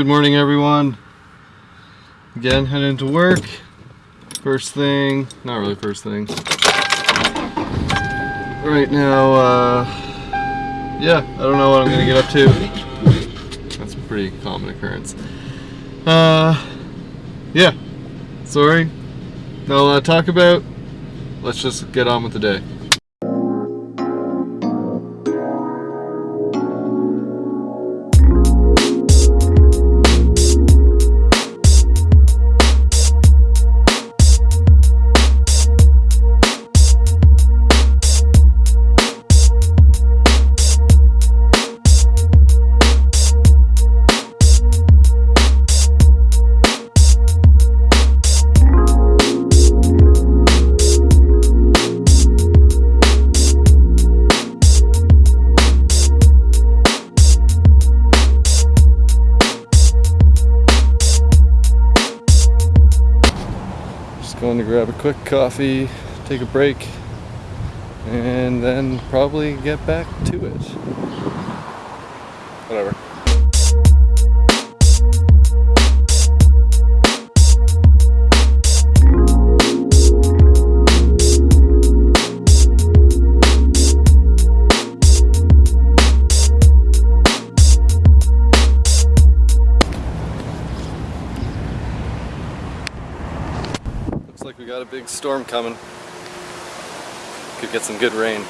Good morning, everyone. Again, heading to work. First thing, not really first thing. Right now, uh, yeah, I don't know what I'm gonna get up to. That's a pretty common occurrence. Uh, yeah, sorry. Not a lot to talk about. Let's just get on with the day. Grab a quick coffee, take a break, and then probably get back to it. Whatever. We got a big storm coming. Could get some good rain.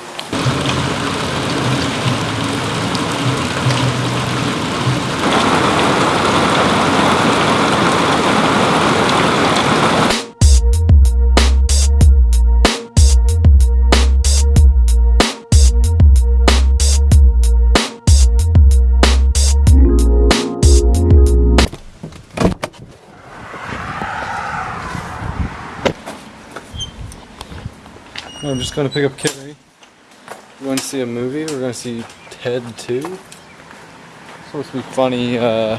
I'm just going to pick up Carrie. We're going to see a movie. We're going to see Ted 2. It's supposed to be funny. Uh,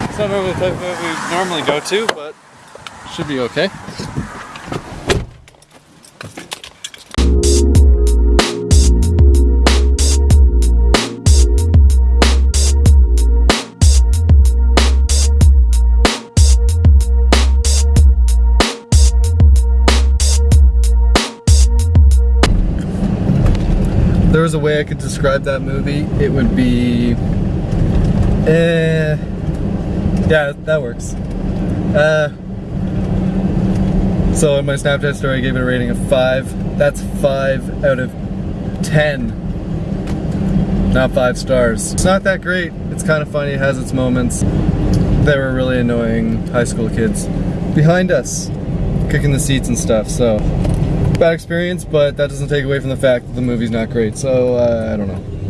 it's not normally the type of movie we normally go to, but should be okay. A way I could describe that movie, it would be, eh, yeah, that works. Uh, so in my Snapchat story, I gave it a rating of five. That's five out of ten, not five stars. It's not that great. It's kind of funny. It has its moments. They were really annoying high school kids behind us, kicking the seats and stuff. So bad experience, but that doesn't take away from the fact that the movie's not great. So uh, I don't know.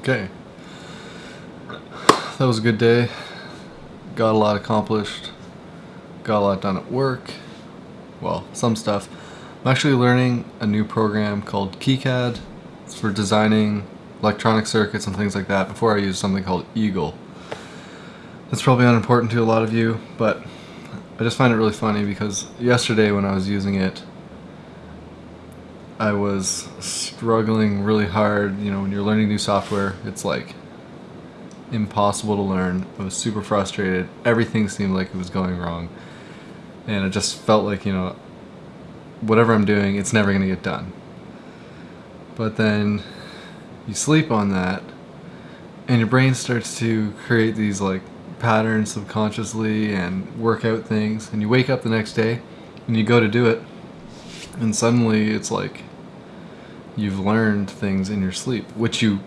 Okay. That was a good day. Got a lot accomplished got a lot done at work. Well, some stuff. I'm actually learning a new program called KiCad. It's for designing electronic circuits and things like that before I use something called Eagle. That's probably unimportant to a lot of you, but I just find it really funny because yesterday when I was using it, I was struggling really hard. You know, when you're learning new software, it's like impossible to learn. I was super frustrated. Everything seemed like it was going wrong and it just felt like you know whatever I'm doing it's never gonna get done. But then you sleep on that and your brain starts to create these like patterns subconsciously and work out things and you wake up the next day and you go to do it and suddenly it's like you've learned things in your sleep which you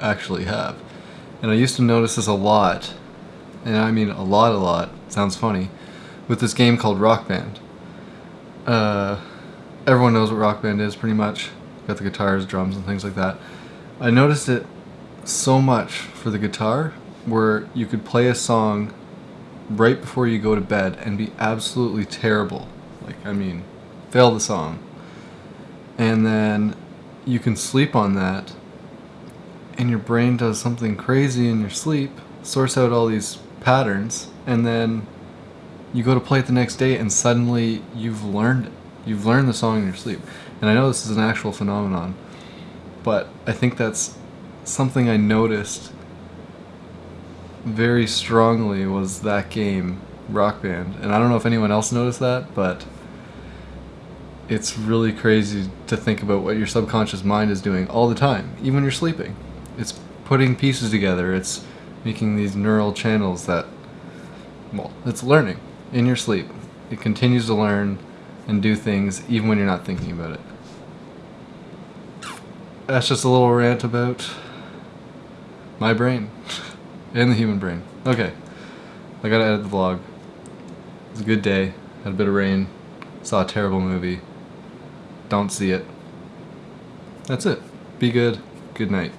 actually have. And I used to notice this a lot and I mean a lot a lot sounds funny with this game called Rock Band. Uh, everyone knows what Rock Band is pretty much. Got the guitars, drums, and things like that. I noticed it so much for the guitar where you could play a song right before you go to bed and be absolutely terrible. Like, I mean, fail the song. And then you can sleep on that and your brain does something crazy in your sleep, sorts out all these patterns, and then you go to play it the next day and suddenly you've learned. You've learned the song in your sleep. And I know this is an actual phenomenon, but I think that's something I noticed very strongly was that game, Rock Band. And I don't know if anyone else noticed that, but it's really crazy to think about what your subconscious mind is doing all the time, even when you're sleeping. It's putting pieces together, it's making these neural channels that, well, it's learning in your sleep. It continues to learn and do things even when you're not thinking about it. That's just a little rant about my brain and the human brain. Okay, I gotta edit the vlog. It was a good day, had a bit of rain, saw a terrible movie. Don't see it. That's it. Be good. Good night.